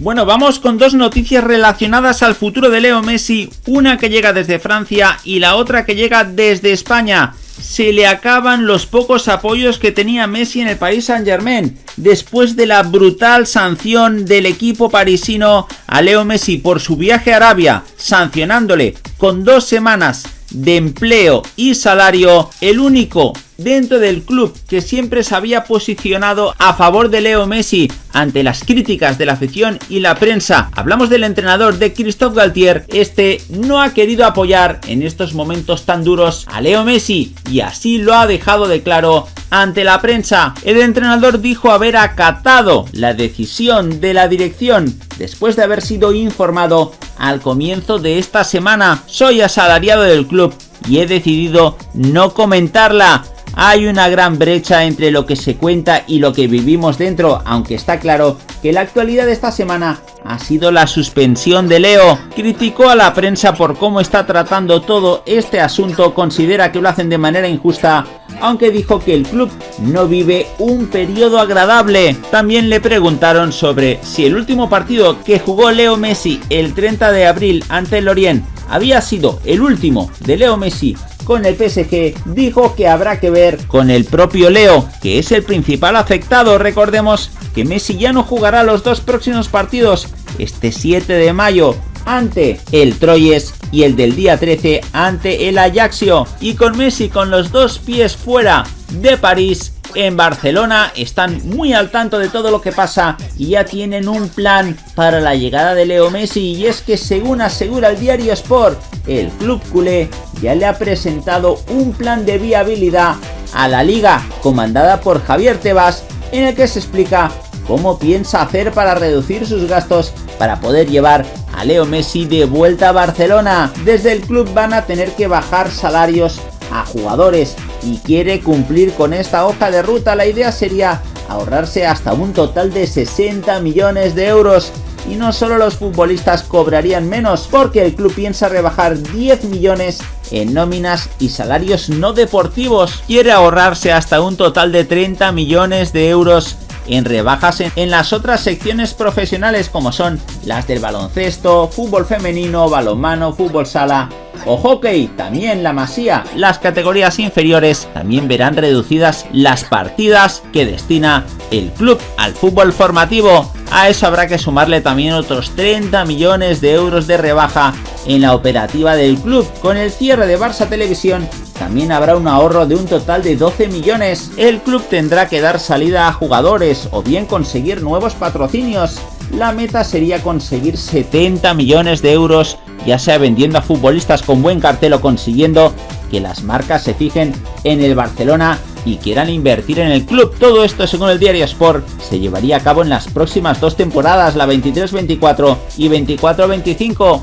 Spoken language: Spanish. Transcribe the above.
Bueno, vamos con dos noticias relacionadas al futuro de Leo Messi, una que llega desde Francia y la otra que llega desde España. Se le acaban los pocos apoyos que tenía Messi en el país Saint Germain, después de la brutal sanción del equipo parisino a Leo Messi por su viaje a Arabia, sancionándole con dos semanas de empleo y salario, el único dentro del club que siempre se había posicionado a favor de Leo Messi ante las críticas de la afición y la prensa. Hablamos del entrenador de Christophe Galtier, este no ha querido apoyar en estos momentos tan duros a Leo Messi y así lo ha dejado de claro ante la prensa. El entrenador dijo haber acatado la decisión de la dirección después de haber sido informado al comienzo de esta semana. Soy asalariado del club y he decidido no comentarla. Hay una gran brecha entre lo que se cuenta y lo que vivimos dentro, aunque está claro que la actualidad de esta semana ha sido la suspensión de Leo. Criticó a la prensa por cómo está tratando todo este asunto, considera que lo hacen de manera injusta, aunque dijo que el club no vive un periodo agradable. También le preguntaron sobre si el último partido que jugó Leo Messi el 30 de abril ante el Lorient había sido el último de Leo Messi con el PSG, dijo que habrá que ver con el propio Leo, que es el principal afectado. Recordemos que Messi ya no jugará los dos próximos partidos, este 7 de mayo ante el Troyes y el del día 13 ante el Ajaxio. Y con Messi con los dos pies fuera de París, en Barcelona están muy al tanto de todo lo que pasa y ya tienen un plan para la llegada de Leo Messi y es que según asegura el diario Sport, el club culé ya le ha presentado un plan de viabilidad a la liga comandada por Javier Tebas en el que se explica cómo piensa hacer para reducir sus gastos para poder llevar a Leo Messi de vuelta a Barcelona. Desde el club van a tener que bajar salarios a jugadores y quiere cumplir con esta hoja de ruta. La idea sería ahorrarse hasta un total de 60 millones de euros y no solo los futbolistas cobrarían menos porque el club piensa rebajar 10 millones en nóminas y salarios no deportivos. Quiere ahorrarse hasta un total de 30 millones de euros en rebajas en, las otras secciones profesionales como son las del baloncesto, fútbol femenino, balonmano, fútbol sala o hockey, también la masía. Las categorías inferiores también verán reducidas las partidas que destina el club al fútbol formativo. A eso habrá que sumarle también otros 30 millones de euros de rebaja en la operativa del club. Con el cierre de Barça Televisión también habrá un ahorro de un total de 12 millones. El club tendrá que dar salida a jugadores o bien conseguir nuevos patrocinios. La meta sería conseguir 70 millones de euros, ya sea vendiendo a futbolistas con buen cartel o consiguiendo que las marcas se fijen en el Barcelona y quieran invertir en el club. Todo esto, según el diario Sport, se llevaría a cabo en las próximas dos temporadas, la 23-24 y 24-25.